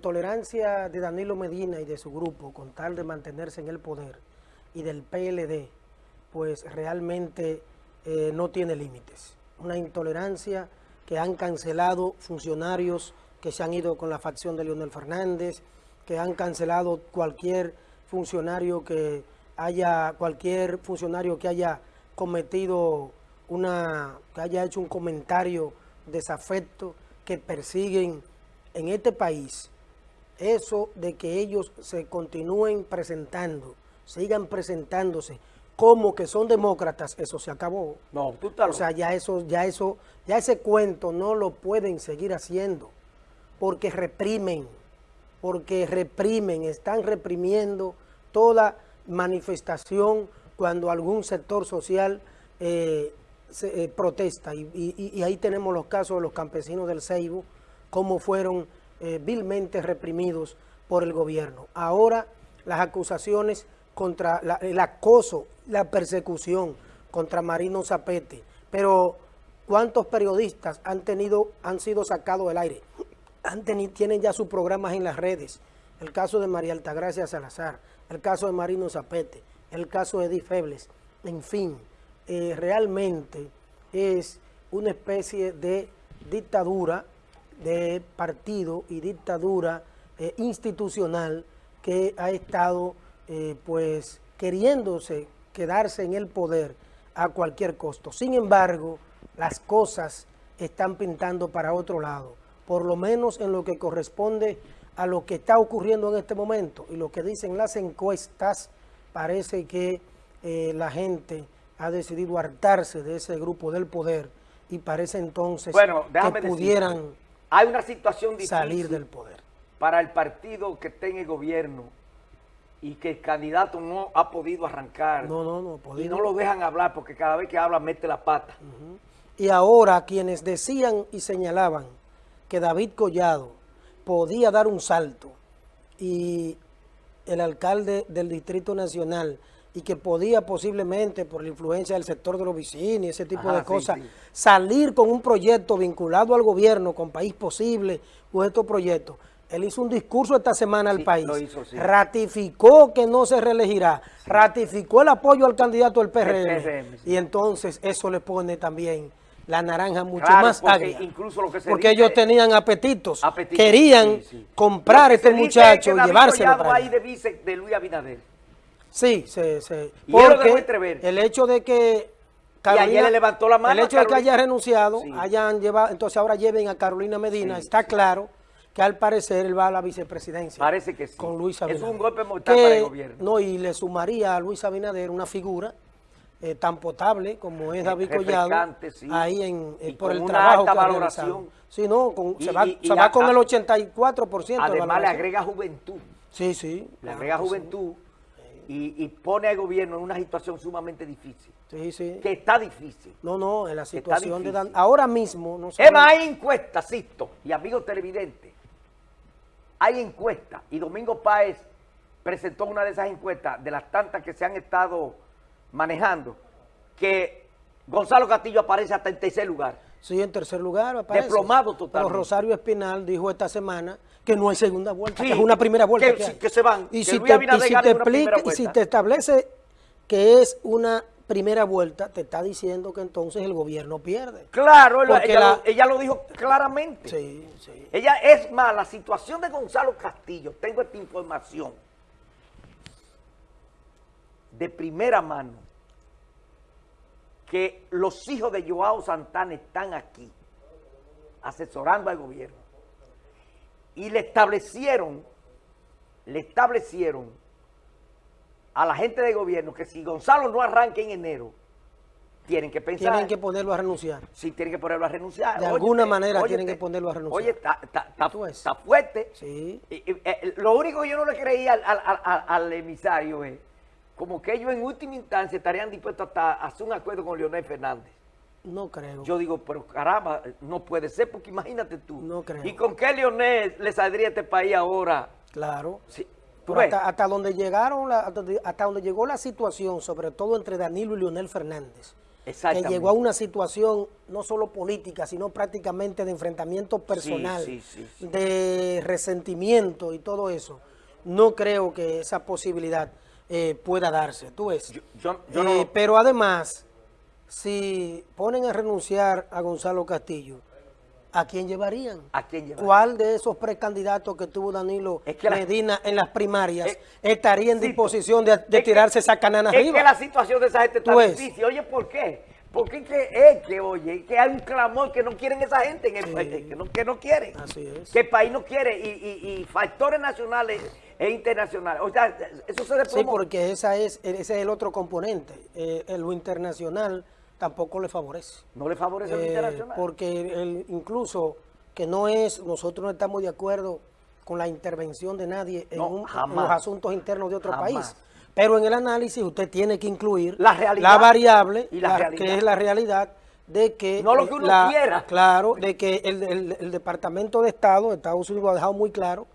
intolerancia de Danilo Medina y de su grupo con tal de mantenerse en el poder y del PLD, pues realmente eh, no tiene límites. Una intolerancia que han cancelado funcionarios que se han ido con la facción de Leonel Fernández, que han cancelado cualquier funcionario que haya, cualquier funcionario que haya cometido una, que haya hecho un comentario desafecto, que persiguen en este país eso de que ellos se continúen presentando, sigan presentándose como que son demócratas, eso se acabó. No, tú estás O sea, ya eso, ya eso, ya ese cuento no lo pueden seguir haciendo, porque reprimen, porque reprimen, están reprimiendo toda manifestación cuando algún sector social eh, se, eh, protesta. Y, y- y ahí tenemos los casos de los campesinos del Ceibo, cómo fueron eh, vilmente reprimidos por el gobierno. Ahora las acusaciones contra el acoso, la persecución contra Marino Zapete. Pero ¿cuántos periodistas han tenido, han sido sacados del aire? Han teni- tienen ya sus programas en las redes. El caso de María Altagracia Salazar, el caso de Marino Zapete, el caso de Edith Febles. En fin, eh, realmente es una especie de dictadura de partido y dictadura eh, institucional que ha estado eh, pues queriéndose quedarse en el poder a cualquier costo. Sin embargo, las cosas están pintando para otro lado, por lo menos en lo que corresponde a lo que está ocurriendo en este momento y lo que dicen las encuestas, parece que eh, la gente ha decidido hartarse de ese grupo del poder y parece entonces Bueno, que decirte, pudieran hay una situación difícil salir del poder. para el partido que está en el gobierno y que el candidato no ha podido arrancar No, no, no y no lo dejan hablar porque cada vez que habla mete la pata. Y ahora quienes decían y señalaban que David Collado podía dar un salto y el alcalde del Distrito Nacional y que podía posiblemente por la influencia del sector de los vecinos y ese tipo Ajá, de cosas sí. salir con un proyecto vinculado al gobierno, con País Posible o estos proyectos. Él hizo un discurso esta semana al Sí, país, hizo, ratificó que no se reelegirá, ratificó el apoyo al candidato del PRM, PRM, y entonces eso le pone también la naranja mucho Claro, más porque agria. incluso lo que se porque dice- ellos tenían apetitos, Apetito, querían sí, sí. comprar a este es muchacho y llevárselo para ahí de vice de Luis Abinader. Sí, sí, sí. Y Porque el hecho de que ayer le levantó la mano el hecho de que Carolina. haya renunciado, Sí. hayan llevado, entonces ahora lleven a Carolina Medina, Sí, está claro que al parecer él va a la vicepresidencia. Parece que sí. Con Luis Es Abinader. un golpe mortal Que- para el gobierno. No, y le sumaría a Luis Abinader una figura eh, tan potable como es David Collado, sí. ahí en, eh, por el trabajo que ha valoración. realizado. Sí, no, con- Y- se va, y- y se va a- con el 84% de Además le agrega juventud. Sí, sí. Le agrega juventud y, y pone al gobierno en una situación sumamente difícil. Sí, sí. Que está difícil. No, no, en la situación de... Dan- Ahora mismo... No saben- más, hay encuestas, Sisto, y amigos televidentes. Hay encuestas. Y Domingo Páez presentó una de esas encuestas, de las tantas que se han estado manejando, que Gonzalo Castillo aparece hasta en tercer lugar. Sí, en tercer lugar aparece. Desplomado Pero totalmente. Rosario Espinal dijo esta semana que no hay segunda vuelta, Sí, que es una primera vuelta. que- se van, Y que si Luis te, y si te explica- y si te establece que es una primera vuelta, te está diciendo que entonces el gobierno pierde. Claro, ella, la- ella lo dijo claramente. Sí, sí. Ella es más, la situación de Gonzalo Castillo, tengo esta información de primera mano, que los hijos de Joao Santana están aquí, asesorando al gobierno, y le establecieron, le establecieron a la gente del gobierno que si Gonzalo no arranca en enero, tienen que pensar. Tienen que ponerlo a renunciar. Sí, tienen que ponerlo a renunciar. De alguna manera tienen que ponerlo a renunciar. Oye, está fuerte. Sí. Y- y, eh, lo único que yo no le creía al, al- al- al emisario es como que ellos en última instancia estarían dispuestos hasta a hacer un acuerdo con Leonel Fernández. No creo. Yo digo, pero caramba, no puede ser, porque imagínate tú. No creo. ¿Y con qué Leonel le saldría este país ahora? Claro. Sí, ¿tú Pero ves? hasta, hasta donde llegaron la- hasta hasta donde llegó la situación, sobre todo entre Danilo y Leonel Fernández, que llegó a una situación no solo política, sino prácticamente de enfrentamiento personal, sí, sí, sí. de resentimiento y todo eso, no creo que esa posibilidad eh, pueda darse. Tú ves. Yo- yo- yo Eh, no- Pero además, si ponen a renunciar a Gonzalo Castillo, ¿a quién llevarían? ¿A quién llevarían? ¿Cuál de esos precandidatos que tuvo Danilo Es que la- Medina en las primarias Eh, estaría en disposición de, de es que- tirarse esa canana Es arriba? que la situación de esa gente está difícil. Oye, ¿por qué? Porque es que, es que, oye, que hay un clamor que no quieren esa gente en el Sí. país, que no, que no quieren. Así es. Que el país no quiere y, y- y factores nacionales e internacionales. O sea, eso se Sí, desplomó. porque esa es, ese es el otro componente. Eh, lo internacional tampoco le favorece. No le favorece lo Eh, internacional. porque el- incluso que no es, nosotros no estamos de acuerdo con la intervención de nadie en, No, un- en jamás. los asuntos internos de otro Jamás. país. Pero en el análisis usted tiene que incluir La realidad variable, y la la- realidad. que es la realidad de que... No lo eh, que uno la- quiera. Claro, de que el, el- el Departamento de Estado de Estados Unidos lo ha dejado muy claro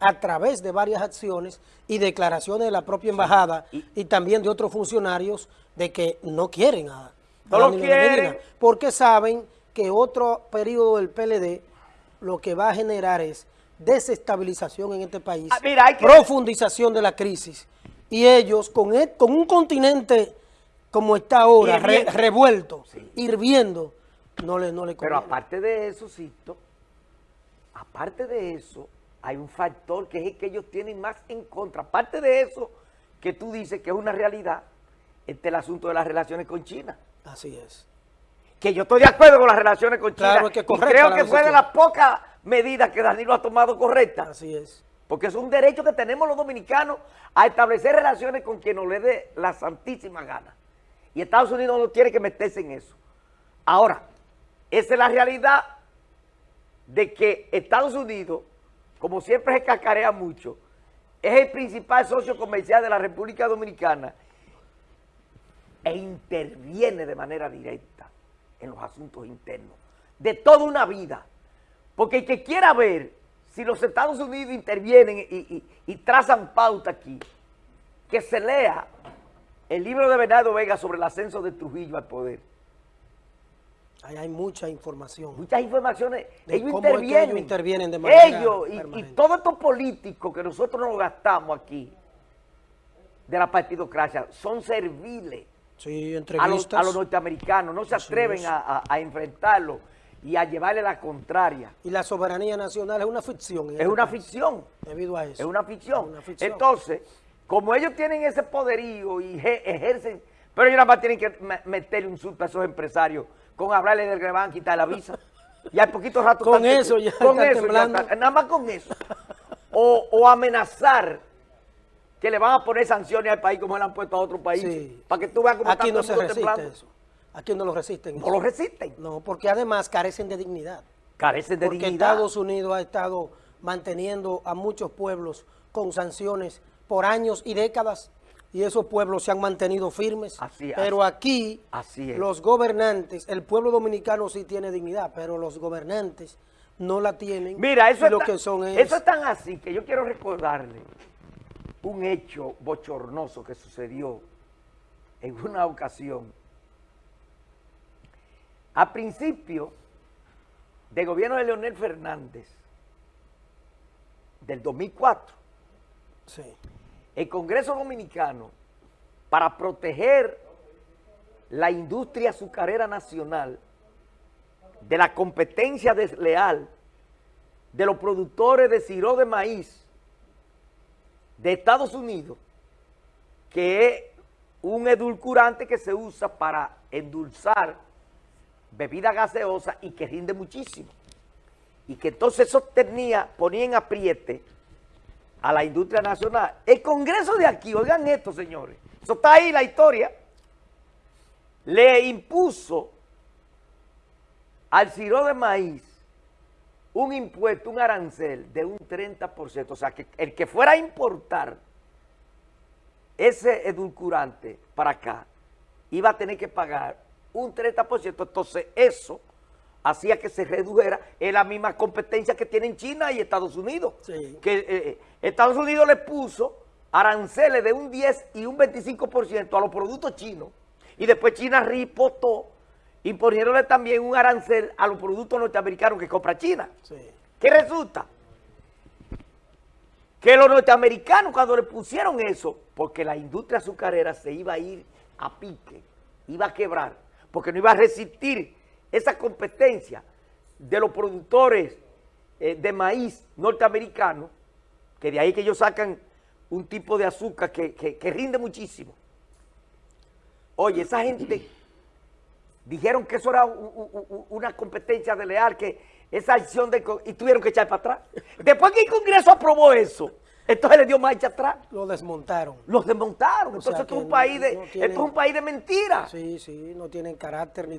a través de varias acciones y declaraciones de la propia embajada Y- y, también de otros funcionarios de que no quieren a, a No lo Medina, quieren. porque saben que otro periodo del PLD lo que va a generar es desestabilización en este país, Ah, mira, hay que- profundización de la crisis y ellos con, e- con un continente como está ahora, re- revuelto, Sí. hirviendo, no le, no le Pero aparte de eso, Sisto, aparte de eso, hay un factor que es el que ellos tienen más en contra. Aparte de eso, que tú dices que es una realidad, este es el asunto de las relaciones con China. Así es. Que yo estoy de acuerdo con las relaciones con China. Claro, es que y correcta creo que fue de las pocas medidas que Danilo ha tomado correctas. Así es. Porque es un derecho que tenemos los dominicanos a establecer relaciones con quien nos le dé la santísima gana. Y Estados Unidos no tiene que meterse en eso. Ahora, esa es la realidad de que Estados Unidos, como siempre se cacarea mucho, es el principal socio comercial de la República Dominicana e interviene de manera directa en los asuntos internos de toda una vida. Porque el que quiera ver si los Estados Unidos intervienen y, y- y trazan pauta aquí, que se lea el libro de Bernardo Vega sobre el ascenso de Trujillo al poder. Ahí hay mucha información. Muchas informaciones, De ellos cómo es que intervienen. ellos intervienen de manera Ellos y- todos estos políticos que nosotros nos gastamos aquí de la partidocracia son serviles Sí, a los, a los norteamericanos, no se atreven a, a- a enfrentarlo y a llevarle la contraria. Y la soberanía nacional es una ficción. Es este una país, ficción. Debido a eso. Es una ficción. Es una ficción. Entonces, como ellos tienen ese poderío y eje- ejercen, pero ellos nada más tienen que me- meterle un susto a esos empresarios con hablarle del que le van a quitar la visa. Y al poquito rato... Con están- eso ya con eso temblando. están- nada más con eso. O, o amenazar que le van a poner sanciones al país como le han puesto a otros países. Sí. Para que tú veas cómo Aquí está no todo se resiste temblando. eso. Aquí no lo resisten. No lo resisten. No, porque además carecen de dignidad. Carecen de porque dignidad. Estados Unidos ha estado manteniendo a muchos pueblos con sanciones por años y décadas y esos pueblos se han mantenido firmes. Así es. pero aquí Así es. los gobernantes, el pueblo dominicano sí tiene dignidad, pero los gobernantes no la tienen. Mira, eso, y lo es, que son es, eso es tan así que yo quiero recordarle un hecho bochornoso que sucedió en una ocasión. A principio del gobierno de Leonel Fernández, del 2004, sí, el Congreso Dominicano, para proteger la industria azucarera nacional de la competencia desleal de los productores de siro de maíz de Estados Unidos, que es un edulcorante que se usa para endulzar bebida gaseosa y que rinde muchísimo. Y que entonces eso tenía, ponía en apriete a la industria nacional. El Congreso de aquí, oigan esto, señores, eso está ahí la historia, le impuso al siro de maíz un impuesto, un arancel de un 30%. O sea, que el que fuera a importar ese edulcorante para acá iba a tener que pagar un 30%. Entonces, eso hacía que se redujera en la misma competencia que tienen China y Estados Unidos. Sí. Que eh, Estados Unidos le puso aranceles de un 10 y un 25% a los productos chinos Y después China ripotó, imponiéndole también un arancel a los productos norteamericanos que compra China. Sí. ¿Qué resulta? Que los norteamericanos cuando le pusieron eso, porque la industria azucarera se iba a ir a pique, iba a quebrar, porque no iba a resistir esa competencia de los productores eh, de maíz norteamericanos, que de ahí que ellos sacan un tipo de azúcar que, que- rinde muchísimo. Oye, esa gente dijeron que eso era una competencia desleal, que esa acción de... y tuvieron que echar para atrás. Después que el Congreso aprobó eso, entonces le dio marcha atrás. Lo desmontaron. Los desmontaron. O Entonces esto es un no- país de, no esto es un país de mentiras. Sí, sí, no tienen carácter ni